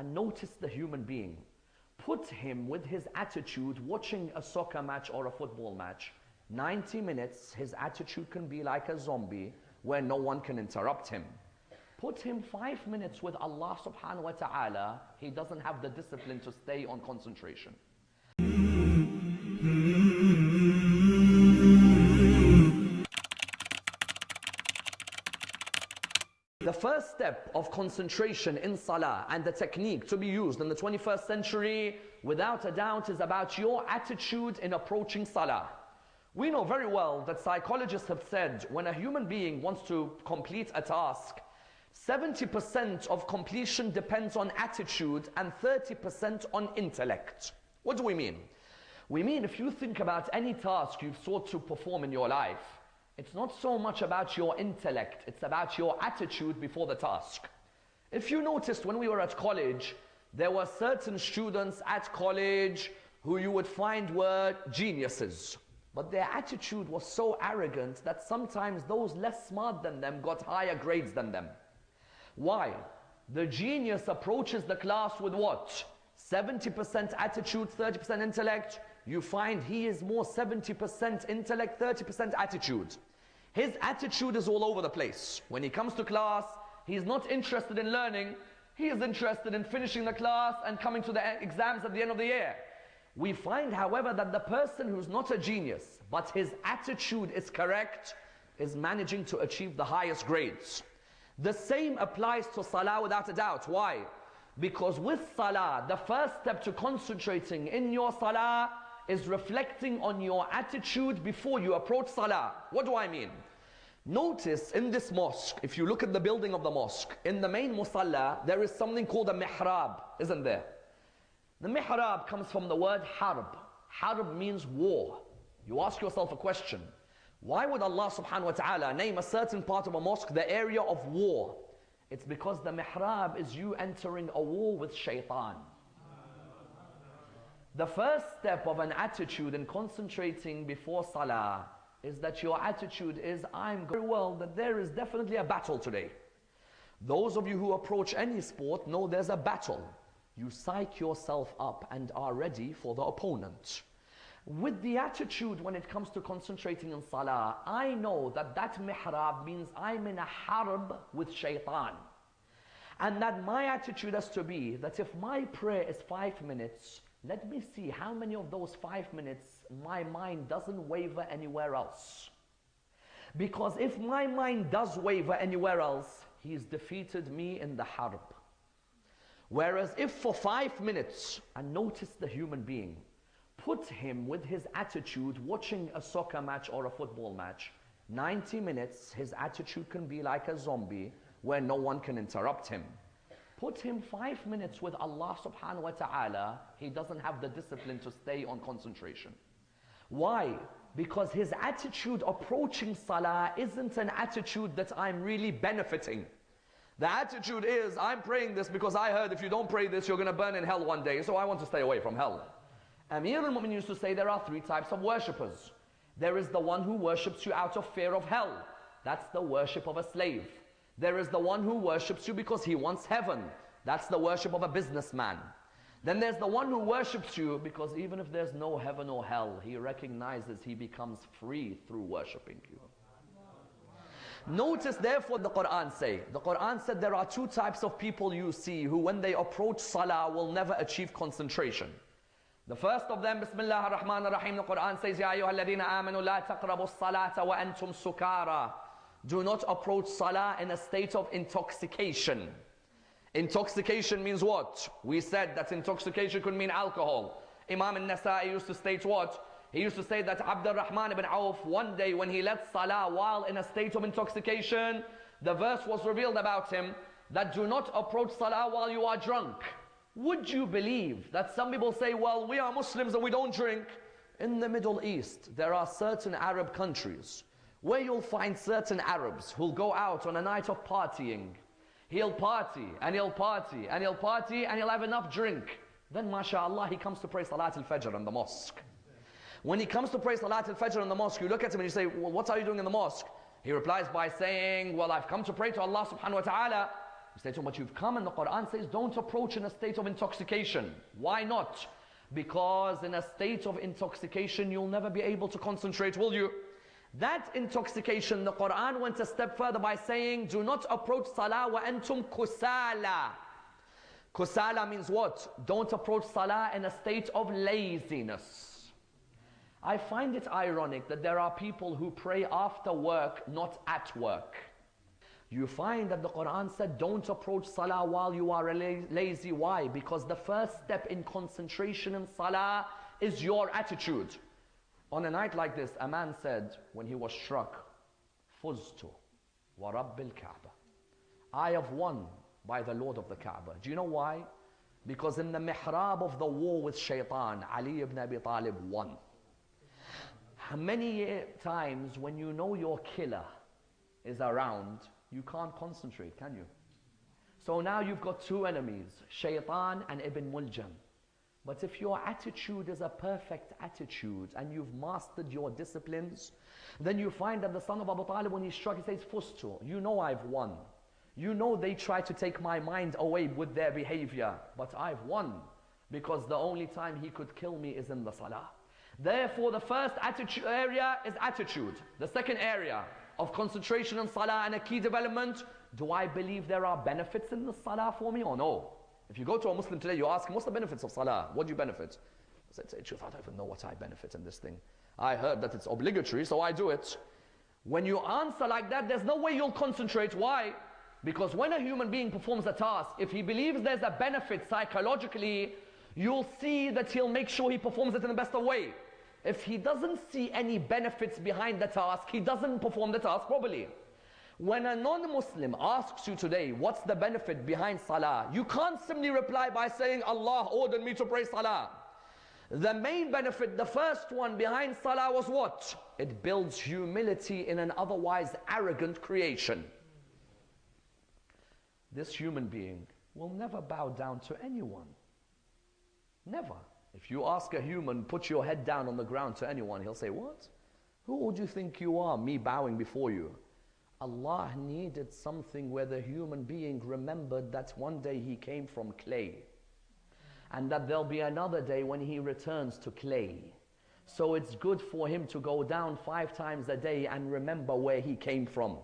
and notice the human being. Put him with his attitude watching a soccer match or a football match. 90 minutes, his attitude can be like a zombie where no one can interrupt him. Put him five minutes with Allah subhanahu wa ta'ala, he doesn't have the discipline to stay on concentration. First step of concentration in salah and the technique to be used in the 21st century, without a doubt, is about your attitude in approaching salah. We know very well that psychologists have said when a human being wants to complete a task, 70% of completion depends on attitude and 30% on intellect. What do we mean? We mean if you think about any task you've sought to perform in your life, it's not so much about your intellect, it's about your attitude before the task. If you noticed when we were at college, there were certain students at college who you would find were geniuses. But their attitude was so arrogant that sometimes those less smart than them got higher grades than them. Why? The genius approaches the class with what? 70% attitude, 30% intellect. You find he is more 70% intellect, 30% attitude. His attitude is all over the place. When he comes to class, he's not interested in learning. He is interested in finishing the class and coming to the exams at the end of the year. We find, however, that the person who's not a genius, but his attitude is correct, is managing to achieve the highest grades. The same applies to salah without a doubt. Why? Because with salah, the first step to concentrating in your salah is reflecting on your attitude before you approach salah. What do I mean? Notice in this mosque, if you look at the building of the mosque, in the main musalla, there is something called a mihrab, isn't there? The mihrab comes from the word harb. Harb means war. You ask yourself a question. Why would Allah subhanahu wa ta'ala name a certain part of a mosque the area of war? It's because the mihrab is you entering a war with shaitan. The first step of an attitude in concentrating before salah is that your attitude is, I'm very well that there is definitely a battle today. Those of you who approach any sport know there's a battle. You psych yourself up and are ready for the opponent. With the attitude when it comes to concentrating in salah, I know that that mihrab means I'm in a harb with shaitan. And that my attitude has to be that if my prayer is five minutes, let me see how many of those five minutes my mind doesn't waver anywhere else. Because if my mind does waver anywhere else, he's defeated me in the harb. Whereas if for five minutes, and notice the human being, put him with his attitude watching a soccer match or a football match, 90 minutes, his attitude can be like a zombie where no one can interrupt him. Put him five minutes with Allah subhanahu wa ta'ala, he doesn't have the discipline to stay on concentration. Why? Because his attitude approaching salah isn't an attitude that I'm really benefiting. The attitude is, I'm praying this because I heard if you don't pray this, you're going to burn in hell one day, so I want to stay away from hell. Amir al-Mu'min used to say there are three types of worshippers. There is the one who worships you out of fear of hell. That's the worship of a slave. There is the one who worships you because he wants heaven. That's the worship of a businessman. Then there's the one who worships you because even if there's no heaven or hell, he recognizes he becomes free through worshipping you. Notice therefore the Quran say. The Quran said there are two types of people you see who when they approach salah will never achieve concentration. The first of them, Bismillah ar-Rahman ar-Rahim, the Quran says, Ya alladhina amanu la taqrabu salata wa antum sukara. Do not approach salah in a state of intoxication. Intoxication means what? We said that intoxication could mean alcohol. Imam al-Nasa'i used to state what? He used to say that Abdul Rahman ibn Auf, one day when he led salah while in a state of intoxication, the verse was revealed about him that do not approach salah while you are drunk. Would you believe that some people say, well, we are Muslims and we don't drink? In the Middle East, there are certain Arab countries where you'll find certain Arabs who'll go out on a night of partying. He'll party and he'll party and he'll party and he'll have enough drink. Then, mashallah, he comes to pray Salat al-Fajr in the mosque. When he comes to pray Salat al-Fajr in the mosque, you look at him and you say, well, what are you doing in the mosque? He replies by saying, well, I've come to pray to Allah subhanahu wa ta'ala. You say to him, but you've come and the Quran says, don't approach in a state of intoxication. Why not? Because in a state of intoxication, you'll never be able to concentrate, will you? That intoxication, the Quran went a step further by saying, do not approach salah wa antum kusala. Kusala means what? Don't approach salah in a state of laziness. I find it ironic that there are people who pray after work, not at work. You find that the Quran said, don't approach salah while you are lazy. Why? Because the first step in concentration in salah is your attitude. On a night like this, a man said, when he was struck, Fuztu wa Rabbil Kaaba. I have won by the Lord of the Kaaba. Do you know why? Because in the mihrab of the war with shaitan, Ali ibn Abi Talib won. Many times when you know your killer is around, you can't concentrate, can you? So now you've got two enemies, Shaitan and Ibn Muljam. But if your attitude is a perfect attitude and you've mastered your disciplines, then you find that the son of Abu Talib, when he's struck, he says, Fuztu, you know I've won. You know they try to take my mind away with their behavior, but I've won because the only time he could kill me is in the salah. Therefore, the first attitude area is attitude. The second area of concentration on salah and a key development, do I believe there are benefits in the salah for me or no? If you go to a Muslim today, you ask him, what's the benefits of salah? What do you benefit? I said, say truth, I don't even know what I benefit in this thing. I heard that it's obligatory, so I do it. When you answer like that, there's no way you'll concentrate. Why? Because when a human being performs a task, if he believes there's a benefit psychologically, you'll see that he'll make sure he performs it in the best of way. If he doesn't see any benefits behind the task, he doesn't perform the task properly. When a non-Muslim asks you today, what's the benefit behind salah? You can't simply reply by saying, Allah ordered me to pray salah. The main benefit, the first one behind salah was what? It builds humility in an otherwise arrogant creation. This human being will never bow down to anyone. Never. If you ask a human, put your head down on the ground to anyone, he'll say, What? Who would you think you are, me bowing before you? Allah needed something where the human being remembered that one day he came from clay. And that there'll be another day when he returns to clay. So it's good for him to go down five times a day and remember where he came from.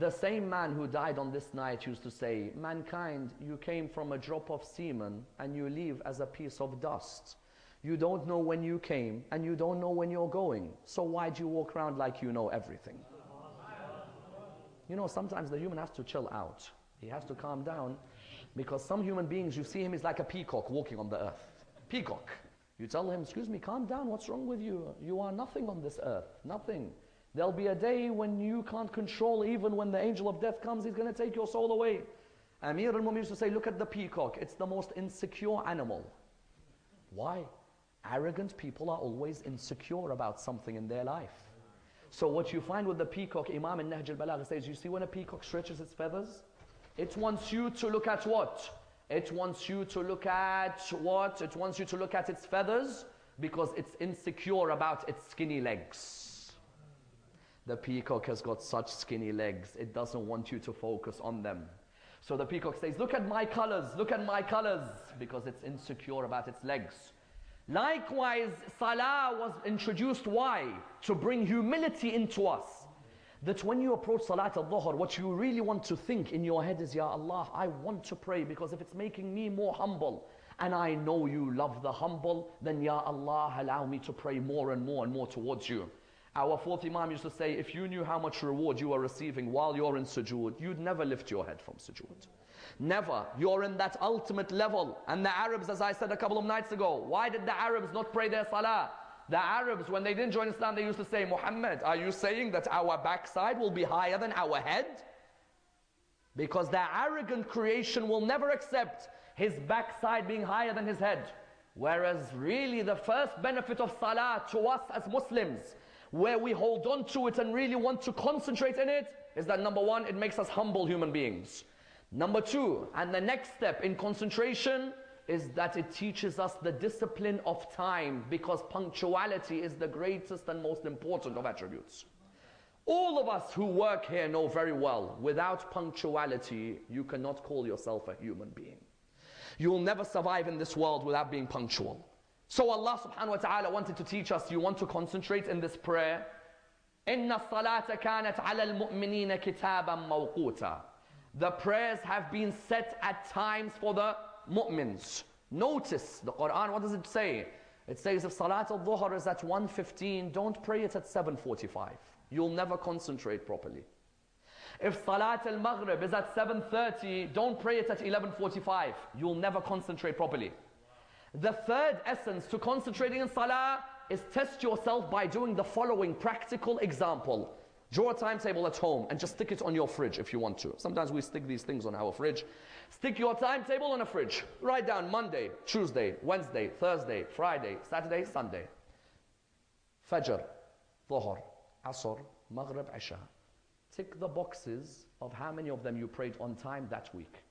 The same man who died on this night used to say, Mankind, you came from a drop of semen and you leave as a piece of dust. You don't know when you came and you don't know when you're going. So why do you walk around like you know everything? You know, sometimes the human has to chill out. He has to calm down because some human beings, you see him, is like a peacock walking on the earth. Peacock. You tell him, excuse me, calm down, what's wrong with you? You are nothing on this earth, nothing. There'll be a day when you can't control, even when the angel of death comes, he's going to take your soul away. Amir al Mumin used to say, Look at the peacock, it's the most insecure animal. Why? Arrogant people are always insecure about something in their life. So, what you find with the peacock, Imam in Nahj al Balagha says, You see, when a peacock stretches its feathers, it wants you to look at what? It wants you to look at what? It wants you to look at its feathers because it's insecure about its skinny legs. The peacock has got such skinny legs, it doesn't want you to focus on them. So the peacock says, Look at my colors, look at my colors, because it's insecure about its legs. Likewise, Salah was introduced. Why? To bring humility into us. That when you approach Salat al Dhuhr, what you really want to think in your head is, Ya Allah, I want to pray because if it's making me more humble, and I know you love the humble, then Ya Allah, allow me to pray more and more and more towards you. Our fourth Imam used to say, if you knew how much reward you are receiving while you're in sujood, you'd never lift your head from sujood. Never. You're in that ultimate level. And the Arabs, as I said a couple of nights ago, why did the Arabs not pray their salah? The Arabs, when they didn't join Islam, they used to say, Muhammad, are you saying that our backside will be higher than our head? Because the arrogant creation will never accept his backside being higher than his head. Whereas really the first benefit of salah to us as Muslims where we hold on to it and really want to concentrate in it is that number one, it makes us humble human beings. Number two, and the next step in concentration is that it teaches us the discipline of time because punctuality is the greatest and most important of attributes. All of us who work here know very well, without punctuality, you cannot call yourself a human being. You will never survive in this world without being punctual. So Allah subhanahu wa ta'ala wanted to teach us, you want to concentrate in this prayer. إِنَّ الصَّلَاةَ كَانَتْ عَلَى الْمُؤْمِنِينَ كِتَابًا مَوْقُوتًا The prayers have been set at times for the mu'mins. Notice the Quran, what does it say? It says if Salat al-Dhuhr is at 1.15, don't pray it at 7.45. You'll never concentrate properly. If Salat al-Maghrib is at 7.30, don't pray it at 11.45. You'll never concentrate properly. The third essence to concentrating in Salah is test yourself by doing the following practical example. Draw a timetable at home and just stick it on your fridge if you want to. Sometimes we stick these things on our fridge. Stick your timetable on a fridge. Write down Monday, Tuesday, Wednesday, Thursday, Friday, Saturday, Sunday. Fajr, Dhuhr, Asr, Maghrib, Isha. Tick the boxes of how many of them you prayed on time that week.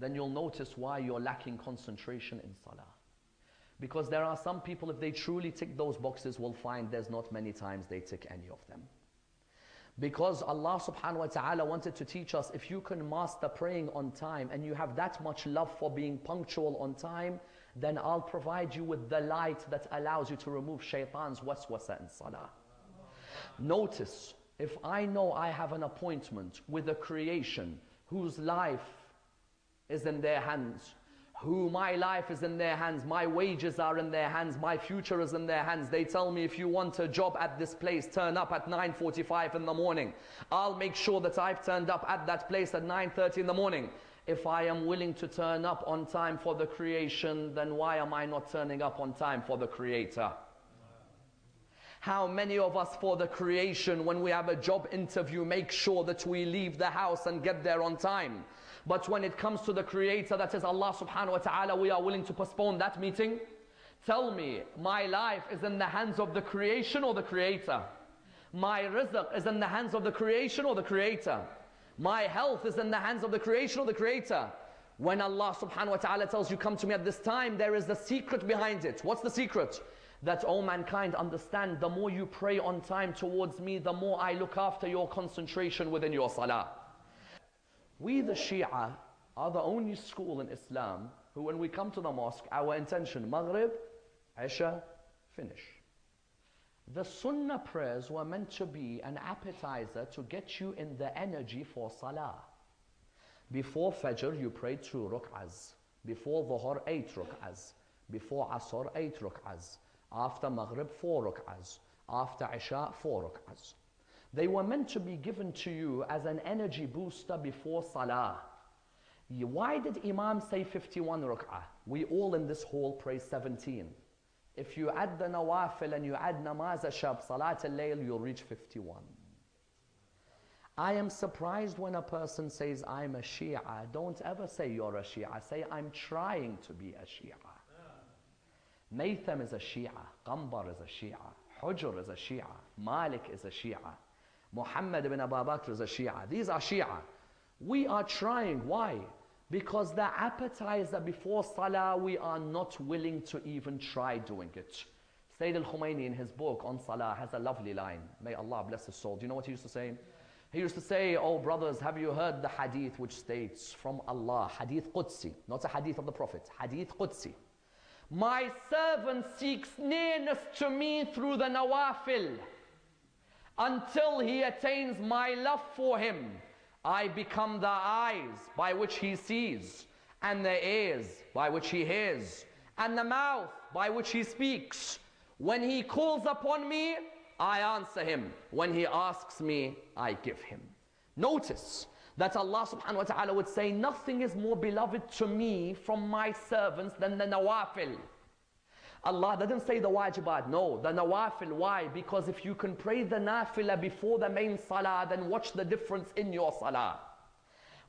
Then you'll notice why you're lacking concentration in Salah. Because there are some people, if they truly tick those boxes, will find there's not many times they tick any of them. Because Allah subhanahu wa ta'ala wanted to teach us if you can master praying on time and you have that much love for being punctual on time, then I'll provide you with the light that allows you to remove shaitan's waswasa in salah. Notice, if I know I have an appointment with a creation whose life is in their hands, who my life is in their hands, my wages are in their hands, my future is in their hands. They tell me if you want a job at this place, turn up at 9.45 in the morning. I'll make sure that I've turned up at that place at 9.30 in the morning. If I am willing to turn up on time for the creation, then why am I not turning up on time for the creator? How many of us for the creation, when we have a job interview, make sure that we leave the house and get there on time? But when it comes to the creator that is Allah subhanahu wa ta'ala, we are willing to postpone that meeting. Tell me, my life is in the hands of the creation or the creator? My rizq is in the hands of the creation or the creator? My health is in the hands of the creation or the creator? When Allah subhanahu wa ta'ala tells you, come to me at this time, there is the secret behind it. What's the secret? That all mankind understand, the more you pray on time towards me, the more I look after your concentration within your salah. We the Shia are the only school in Islam who when we come to the mosque, our intention, Maghrib, Isha, finish. The Sunnah prayers were meant to be an appetizer to get you in the energy for Salah. Before Fajr, you pray two ruk'ahs. Before Dhuhr, eight ruk'ahs. Before Asr, eight ruk'ahs. After Maghrib, four ruk'ahs. After Isha, four ruk'ahs. They were meant to be given to you as an energy booster before Salah. Why did Imam say 51 rak'ah? We all in this hall pray 17. If you add the nawafil and you add namaz shab, salat al-layl, you'll reach 51. I am surprised when a person says, I'm a Shia. Don't ever say you're a Shia. Say, I'm trying to be a Shia. Maytham is a Shia. Qambar is a Shia. Hujr is a Shia. Malik is a Shia. Muhammad ibn Abu Bakr is a Shia. These are Shia. We are trying. Why? Because the appetizer before Salah, we are not willing to even try doing it. Sayyid al-Khumaini in his book on Salah has a lovely line. May Allah bless his soul. Do you know what he used to say? He used to say, oh brothers, have you heard the hadith which states from Allah, hadith Qudsi, not a hadith of the Prophet, hadith Qudsi. My servant seeks nearness to me through the nawafil until he attains my love for him. I become the eyes by which he sees, and the ears by which he hears, and the mouth by which he speaks. When he calls upon me, I answer him. When he asks me, I give him. Notice that Allah subhanahu wa ta'ala would say, Nothing is more beloved to me from my servants than the nawafil. Allah didn't say the wajibat, no, the nawafil. Why? Because if you can pray the nafila before the main salah, then watch the difference in your salah.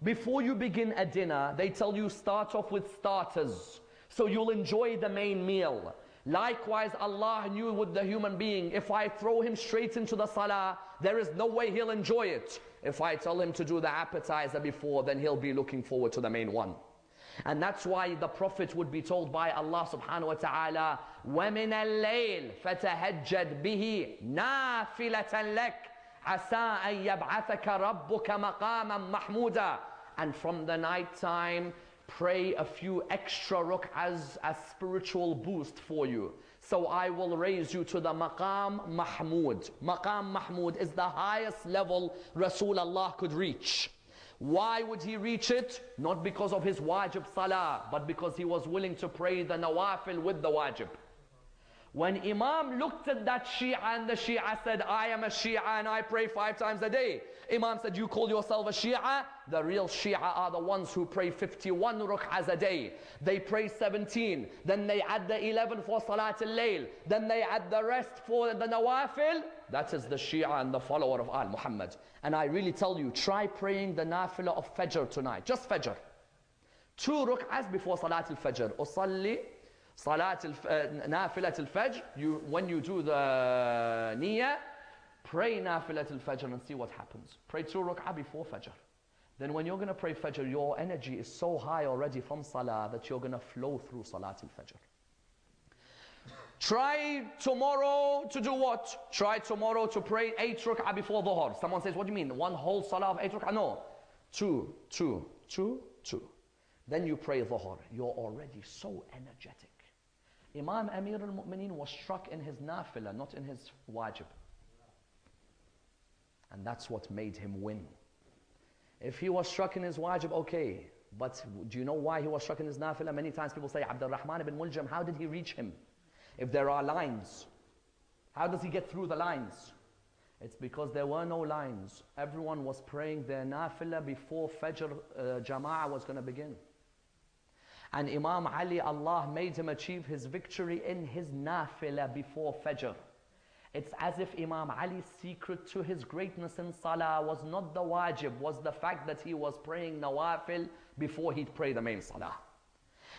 Before you begin a dinner, they tell you start off with starters, so you'll enjoy the main meal. Likewise, Allah knew with the human being, if I throw him straight into the salah, there is no way he'll enjoy it. If I tell him to do the appetizer before, then he'll be looking forward to the main one. And that's why the Prophet would be told by Allah subhanahu wa ta'ala, وَمِنَ اللَّيْلِ فَتَهَجَّدْ بِهِ نَافِلَةً لَكَ عَسَىٰ أَن يَبْعَثَكَ رَبُّكَ مَقَامًا مَحْمُودًا And from the night time, pray a few extra ruk'ahs as spiritual boost for you. So I will raise you to the maqam mahmud. Maqam mahmud is the highest level Rasulullah could reach. Why would he reach it? Not because of his wajib salah, but because he was willing to pray the nawafil with the wajib. When Imam looked at that Shia and the Shia said, I am a Shia and I pray five times a day. Imam said, you call yourself a Shia? The real Shia are the ones who pray 51 rukhas a day. They pray 17. Then they add the 11 for Salat al-Layl. Then they add the rest for the Nawafil. That is the Shia and the follower of Al Muhammad. And I really tell you, try praying the Nafila of Fajr tonight. Just Fajr. Two rukhas before Salat al-Fajr. Usalli Salat al-Nafilat uh, al-Fajr. You, when you do the Niyyah, Pray Nafilat al-Fajr and see what happens. Pray two rak'ah before Fajr. Then when you're going to pray Fajr, your energy is so high already from Salah that you're going to flow through Salat al-Fajr. Try tomorrow to do what? Try tomorrow to pray eight rak'ah before Dhuhr. Someone says, what do you mean? One whole Salah of eight rak'ah? No. Two, two, two, two. Then you pray Dhuhr. You're already so energetic. Imam Amir al-Mu'mineen was struck in his nafilah, not in his wajib. And that's what made him win. If he was struck in his wajib, okay. But do you know why he was struck in his nafilah? Many times people say, Abdul Rahman ibn Muljam, how did he reach him? If there are lines, how does he get through the lines? It's because there were no lines. Everyone was praying their nafilah before Fajr uh, Jama'ah was going to begin. And Imam Ali, Allah made him achieve his victory in his nafilah before Fajr. It's as if Imam Ali's secret to his greatness in Salah was not the wajib, was the fact that he was praying nawafil before he'd pray the main Salah.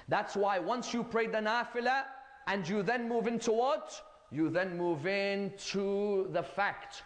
That's why once you pray the nafilah and you then move into what? You then move into the fact